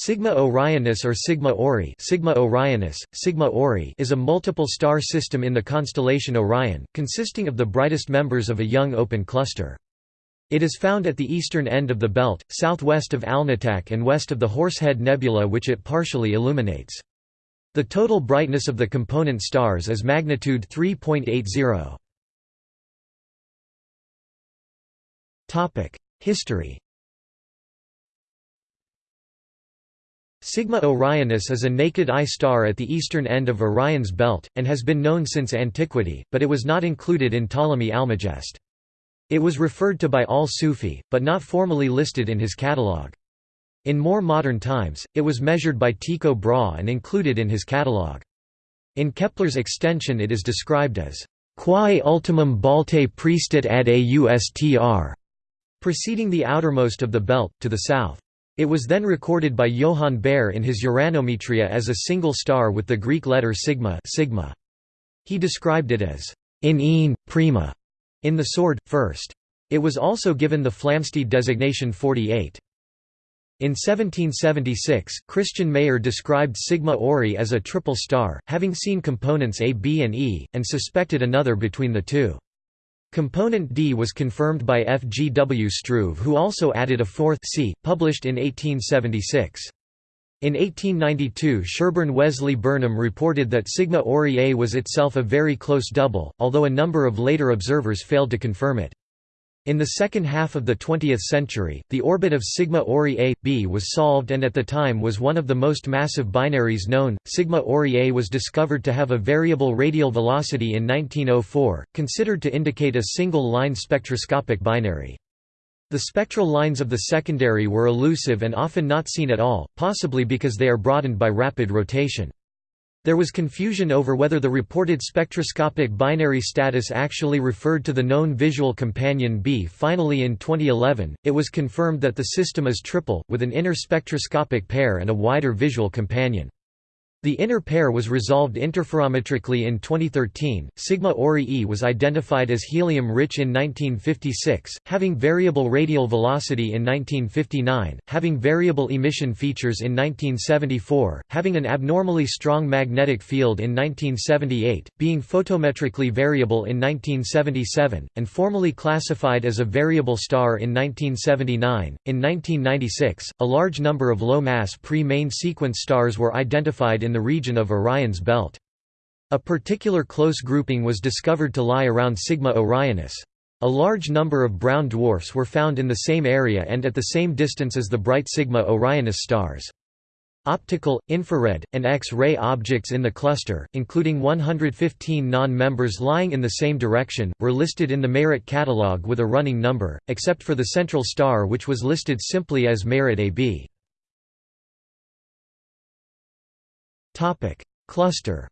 Sigma Orionis or Sigma Ori, Sigma Orionis, Sigma Ori is a multiple star system in the constellation Orion, consisting of the brightest members of a young open cluster. It is found at the eastern end of the belt, southwest of Alnitak and west of the Horsehead Nebula which it partially illuminates. The total brightness of the component stars is magnitude 3.80. History Sigma Orionis is a naked-eye star at the eastern end of Orion's belt, and has been known since antiquity, but it was not included in Ptolemy Almagest. It was referred to by al-Sufi, but not formally listed in his catalogue. In more modern times, it was measured by Tycho Brahe and included in his catalogue. In Kepler's extension it is described as quae ultimum Baltae priestit ad austr, preceding the outermost of the belt, to the south. It was then recorded by Johann Bayer in his Uranometria as a single star with the Greek letter sigma, sigma. He described it as in een, prima, in the sword, first. It was also given the Flamsteed designation 48. In 1776, Christian Mayer described Sigma Ori as a triple star, having seen components A B and E, and suspected another between the two. Component D was confirmed by F. G. W. Struve who also added a fourth C, published in 1876. In 1892 Sherburne Wesley Burnham reported that Sigma Ori A was itself a very close double, although a number of later observers failed to confirm it. In the second half of the 20th century, the orbit of Sigma Ori A, B was solved and at the time was one of the most massive binaries known. Sigma Ori A was discovered to have a variable radial velocity in 1904, considered to indicate a single-line spectroscopic binary. The spectral lines of the secondary were elusive and often not seen at all, possibly because they are broadened by rapid rotation. There was confusion over whether the reported spectroscopic binary status actually referred to the known visual companion B. Finally in 2011, it was confirmed that the system is triple, with an inner spectroscopic pair and a wider visual companion. The inner pair was resolved interferometrically in 2013. Sigma Ori E was identified as helium-rich in 1956, having variable radial velocity in 1959, having variable emission features in 1974, having an abnormally strong magnetic field in 1978, being photometrically variable in 1977, and formally classified as a variable star in 1979. In 1996, a large number of low-mass pre-main sequence stars were identified in the region of Orion's belt. A particular close grouping was discovered to lie around Sigma Orionis. A large number of brown dwarfs were found in the same area and at the same distance as the bright Sigma Orionis stars. Optical, infrared, and X-ray objects in the cluster, including 115 non-members lying in the same direction, were listed in the Mayrit catalog with a running number, except for the central star which was listed simply as Mayrit AB. Cluster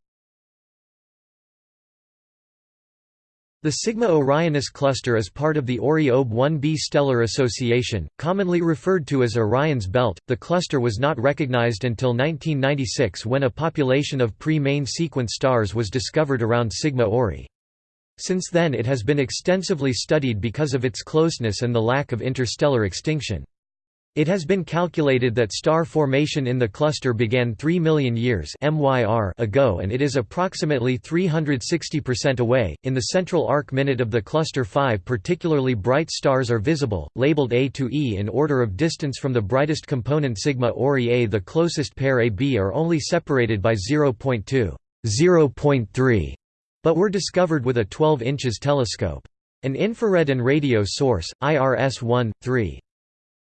The Sigma Orionis cluster is part of the Ori-Ob 1b stellar association, commonly referred to as Orion's belt. The cluster was not recognized until 1996 when a population of pre-main sequence stars was discovered around Sigma Ori. Since then it has been extensively studied because of its closeness and the lack of interstellar extinction. It has been calculated that star formation in the cluster began 3 million years ago and it is approximately 360% away. In the central arc minute of the cluster 5 particularly bright stars are visible, labeled A to E in order of distance from the brightest component sigma Ori A. The closest pair AB are only separated by 0.2, 0.3, but were discovered with a 12 inches telescope. An infrared and radio source, IRS-1, 3.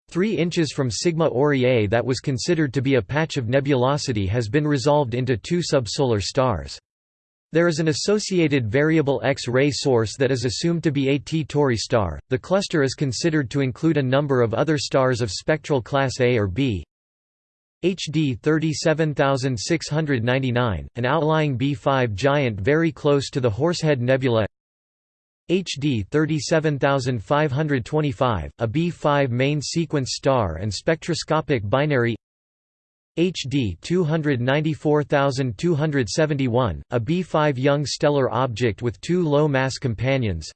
3 inches from Sigma Ori A that was considered to be a patch of nebulosity has been resolved into two subsolar stars. There is an associated variable X-ray source that is assumed to be a T Tauri star. The cluster is considered to include a number of other stars of spectral class A or B. HD 37699, an outlying B5 giant very close to the Horsehead Nebula HD 37525, a B5 main sequence star and spectroscopic binary HD 294271, a B5 young stellar object with two low-mass companions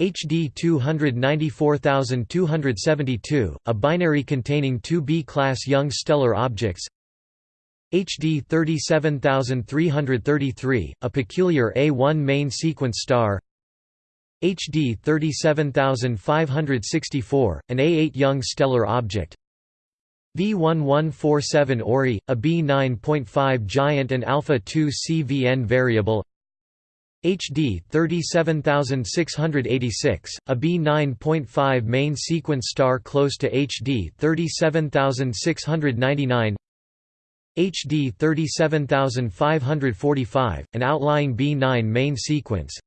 HD 294272, a binary containing two B-class young stellar objects HD 37333, a peculiar A1 main sequence star HD 37564, an A8 young stellar object. V1147 Ori, a B9.5 giant and alpha 2 CVN variable. HD 37686, a B9.5 main sequence star close to HD 37699 HD 37545, an outlying B9 main sequence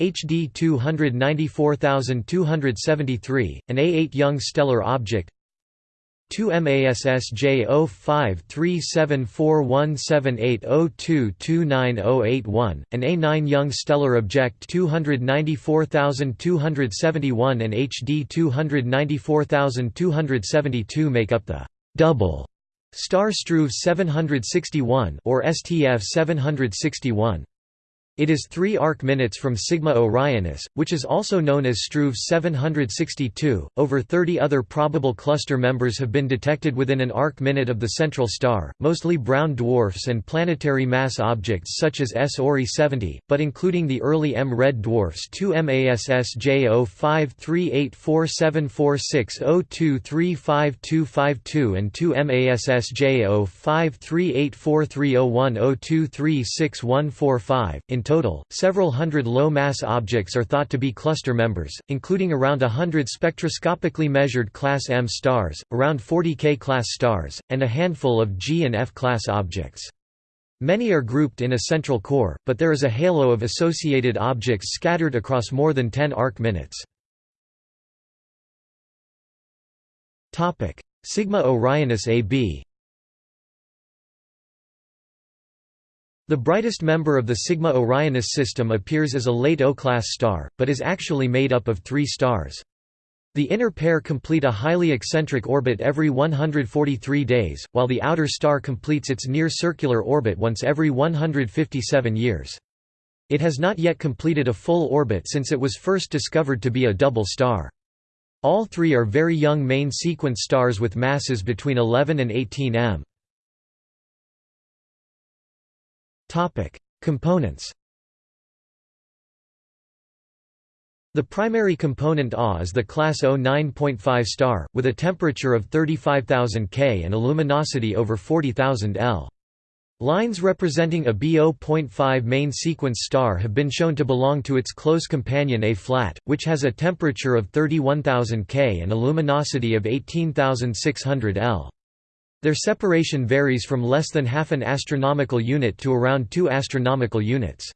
HD 294273, an A8 young stellar object. 2 MASSJ 0537417802298081, an A9 young stellar object 294271 and HD 294272 make up the double Star Struve 761 or STF 761 it is 3 arc minutes from Sigma Orionis, which is also known as Struve 762. Over 30 other probable cluster members have been detected within an arc minute of the central star, mostly brown dwarfs and planetary mass objects such as S Ori 70, but including the early M red dwarfs 2 MASS J05384746023552 and 2 MASS J0538430102361145. In total, several hundred low-mass objects are thought to be cluster members, including around a hundred spectroscopically measured Class M stars, around 40 K-class stars, and a handful of G and F-class objects. Many are grouped in a central core, but there is a halo of associated objects scattered across more than 10 arc minutes. Sigma Orionis AB The brightest member of the Sigma Orionis system appears as a late O-class star, but is actually made up of three stars. The inner pair complete a highly eccentric orbit every 143 days, while the outer star completes its near-circular orbit once every 157 years. It has not yet completed a full orbit since it was first discovered to be a double star. All three are very young main sequence stars with masses between 11 and 18 m. Topic: Components. The primary component A is the class O 9.5 star, with a temperature of 35,000 K and a luminosity over 40,000 L. Lines representing a B0.5 main sequence star have been shown to belong to its close companion A-flat, which has a temperature of 31,000 K and a luminosity of 18,600 L. Their separation varies from less than half an astronomical unit to around 2 astronomical units.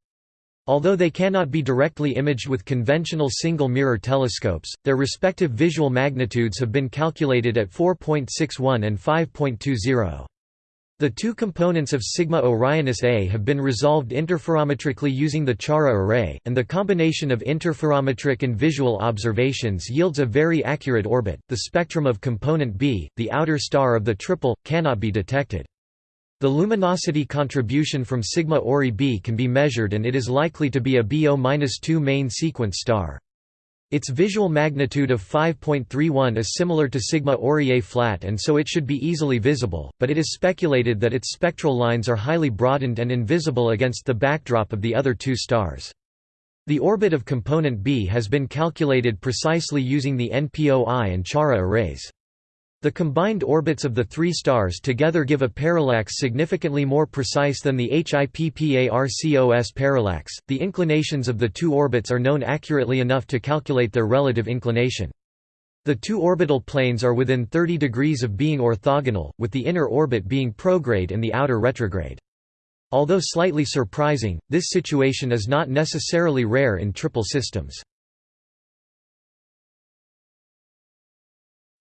Although they cannot be directly imaged with conventional single-mirror telescopes, their respective visual magnitudes have been calculated at 4.61 and 5.20. The two components of sigma Orionis A have been resolved interferometrically using the CHARA array, and the combination of interferometric and visual observations yields a very accurate orbit. The spectrum of component B, the outer star of the triple, cannot be detected. The luminosity contribution from sigma Ori B can be measured and it is likely to be a BO-2 main sequence star. Its visual magnitude of 5.31 is similar to sigma Ori A flat and so it should be easily visible, but it is speculated that its spectral lines are highly broadened and invisible against the backdrop of the other two stars. The orbit of component B has been calculated precisely using the NPOI and CHARA arrays. The combined orbits of the three stars together give a parallax significantly more precise than the HIPPARCOS parallax. The inclinations of the two orbits are known accurately enough to calculate their relative inclination. The two orbital planes are within 30 degrees of being orthogonal, with the inner orbit being prograde and the outer retrograde. Although slightly surprising, this situation is not necessarily rare in triple systems.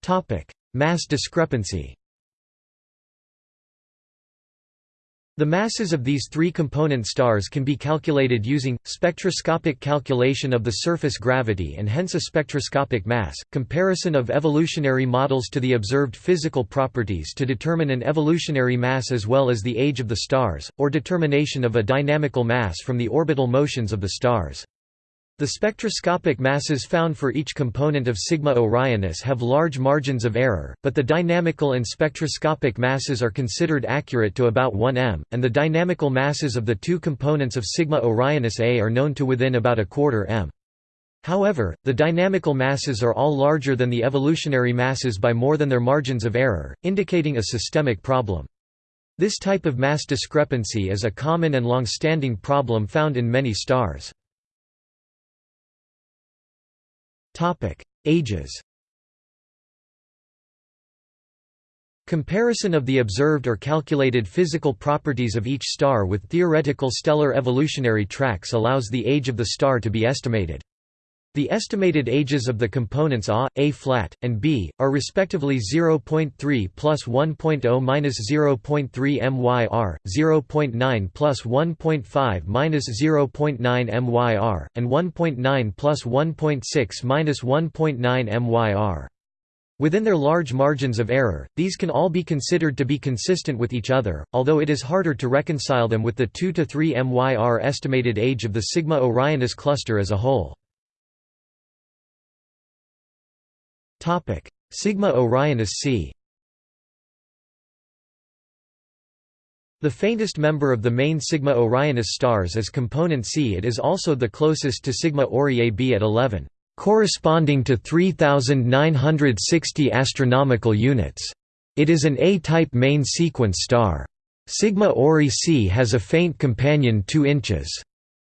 Topic: Mass discrepancy The masses of these three component stars can be calculated using, spectroscopic calculation of the surface gravity and hence a spectroscopic mass, comparison of evolutionary models to the observed physical properties to determine an evolutionary mass as well as the age of the stars, or determination of a dynamical mass from the orbital motions of the stars. The spectroscopic masses found for each component of Sigma Orionis have large margins of error, but the dynamical and spectroscopic masses are considered accurate to about 1 m, and the dynamical masses of the two components of Sigma Orionis A are known to within about a quarter m. However, the dynamical masses are all larger than the evolutionary masses by more than their margins of error, indicating a systemic problem. This type of mass discrepancy is a common and long-standing problem found in many stars. Topic: Ages. Comparison of the observed or calculated physical properties of each star with theoretical stellar evolutionary tracks allows the age of the star to be estimated. The estimated ages of the components A, A flat, and B, are respectively 0.3 plus 1.0 minus 0.3 MYR, 0.9 plus 1.5 minus 0.9 MYR, and 1.9 plus 1.6 minus 1.9 MYR. Within their large margins of error, these can all be considered to be consistent with each other, although it is harder to reconcile them with the 2 to 3 MYR estimated age of the Sigma Orionis cluster as a whole. Sigma Orionis c The faintest member of the main Sigma Orionis stars is component C. It is also the closest to Sigma Ori AB at 11, corresponding to 3960 astronomical units. It is an A-type main sequence star. Sigma Ori C has a faint companion 2 inches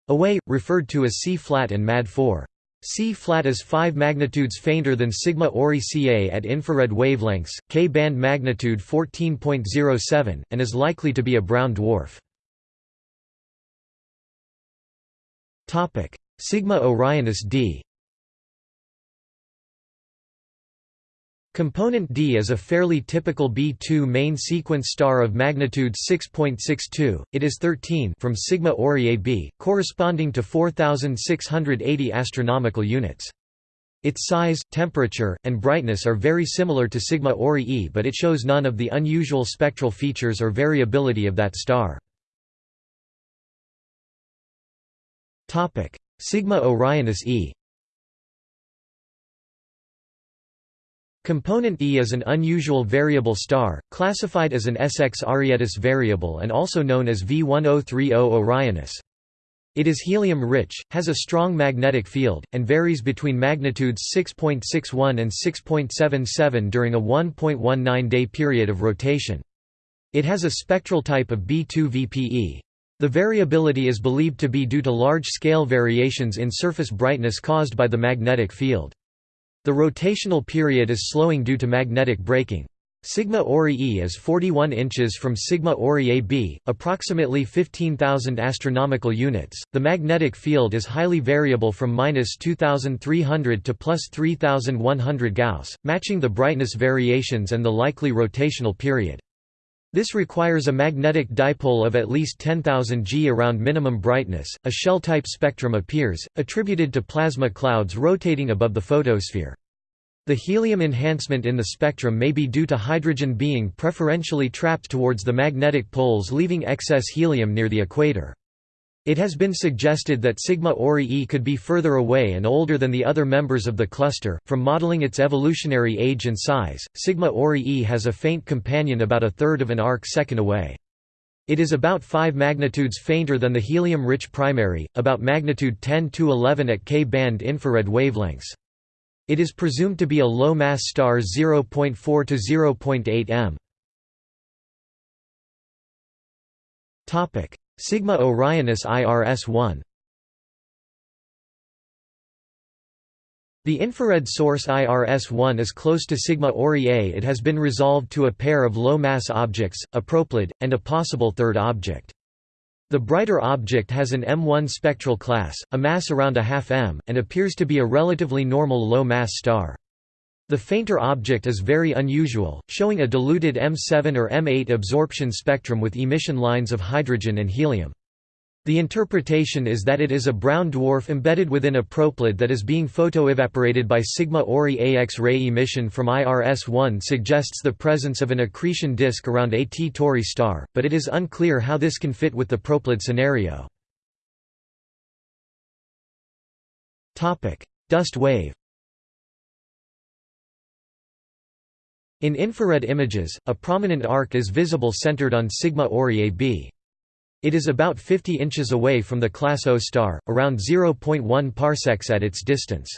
away, referred to as C-flat and MAD4. C-flat is 5 magnitudes fainter than sigma Ori Ca at infrared wavelengths, K-band magnitude 14.07, and is likely to be a brown dwarf. Sigma Orionis d Component D is a fairly typical B2 main sequence star of magnitude 6.62, it is 13 from Sigma Ori AB, corresponding to 4,680 astronomical units. Its size, temperature, and brightness are very similar to Sigma Ori E but it shows none of the unusual spectral features or variability of that star. Topic: Sigma Orionis E Component E is an unusual variable star, classified as an SX Arietis variable and also known as V1030 Orionis. It is helium-rich, has a strong magnetic field, and varies between magnitudes 6.61 and 6.77 during a 1.19-day period of rotation. It has a spectral type of B2 VPE. The variability is believed to be due to large-scale variations in surface brightness caused by the magnetic field. The rotational period is slowing due to magnetic braking. Sigma Ori E is 41 inches from Sigma Ori AB, approximately 15,000 astronomical units. The magnetic field is highly variable from minus 2,300 to plus 3,100 Gauss, matching the brightness variations and the likely rotational period. This requires a magnetic dipole of at least 10,000 G around minimum brightness. A shell type spectrum appears, attributed to plasma clouds rotating above the photosphere. The helium enhancement in the spectrum may be due to hydrogen being preferentially trapped towards the magnetic poles leaving excess helium near the equator. It has been suggested that Sigma Ori E could be further away and older than the other members of the cluster. From modeling its evolutionary age and size, Sigma Ori E has a faint companion about a third of an arc second away. It is about 5 magnitudes fainter than the helium-rich primary, about magnitude 10 to 11 at K-band infrared wavelengths. It is presumed to be a low-mass star 0.4 to 0.8 m. Sigma Orionis IRS-1 The infrared source IRS-1 is close to Sigma Ori A. It has been resolved to a pair of low-mass objects, a proplyd, and a possible third object. The brighter object has an M1 spectral class, a mass around a half m, and appears to be a relatively normal low-mass star. The fainter object is very unusual, showing a diluted M7 or M8 absorption spectrum with emission lines of hydrogen and helium. The interpretation is that it is a brown dwarf embedded within a proplyd that is being photoevaporated by sigma Ori A X-ray emission from IRS-1 suggests the presence of an accretion disk around a T Tauri star, but it is unclear how this can fit with the proplyd scenario. Dust wave In infrared images, a prominent arc is visible centered on Sigma Ori AB. It is about 50 inches away from the class O star, around 0.1 parsecs at its distance.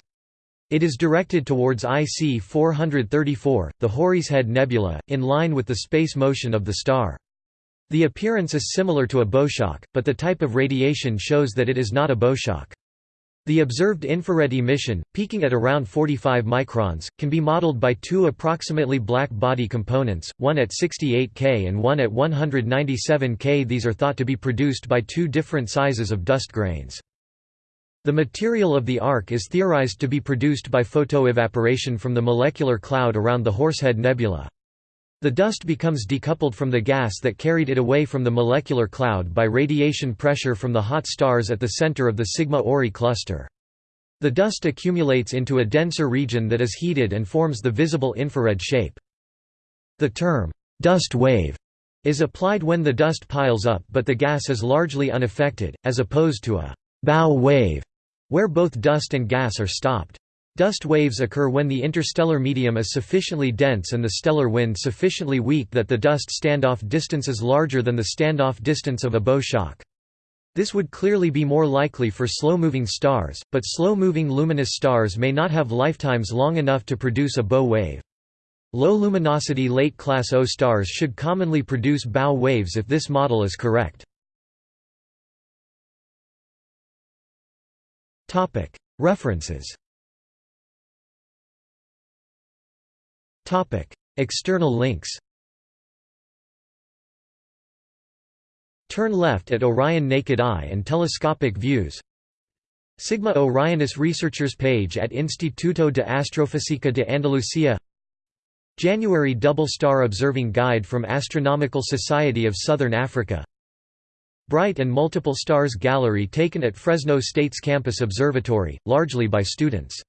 It is directed towards IC 434, the Horsehead Nebula, in line with the space motion of the star. The appearance is similar to a bowshock, but the type of radiation shows that it is not a bowshock. The observed infrared emission, peaking at around 45 microns, can be modeled by two approximately black body components, one at 68 K and one at 197 K. These are thought to be produced by two different sizes of dust grains. The material of the arc is theorized to be produced by photoevaporation from the molecular cloud around the Horsehead Nebula. The dust becomes decoupled from the gas that carried it away from the molecular cloud by radiation pressure from the hot stars at the center of the Sigma Ori cluster. The dust accumulates into a denser region that is heated and forms the visible infrared shape. The term, dust wave, is applied when the dust piles up but the gas is largely unaffected, as opposed to a bow wave, where both dust and gas are stopped. Dust waves occur when the interstellar medium is sufficiently dense and the stellar wind sufficiently weak that the dust standoff distance is larger than the standoff distance of a bow shock. This would clearly be more likely for slow-moving stars, but slow-moving luminous stars may not have lifetimes long enough to produce a bow wave. Low-luminosity late-class O stars should commonly produce bow waves if this model is correct. References External links Turn left at Orion Naked Eye and Telescopic Views Sigma Orionis Researchers page at Instituto de Astrofísica de Andalucía January Double Star Observing Guide from Astronomical Society of Southern Africa Bright and Multiple Stars Gallery taken at Fresno State's Campus Observatory, largely by students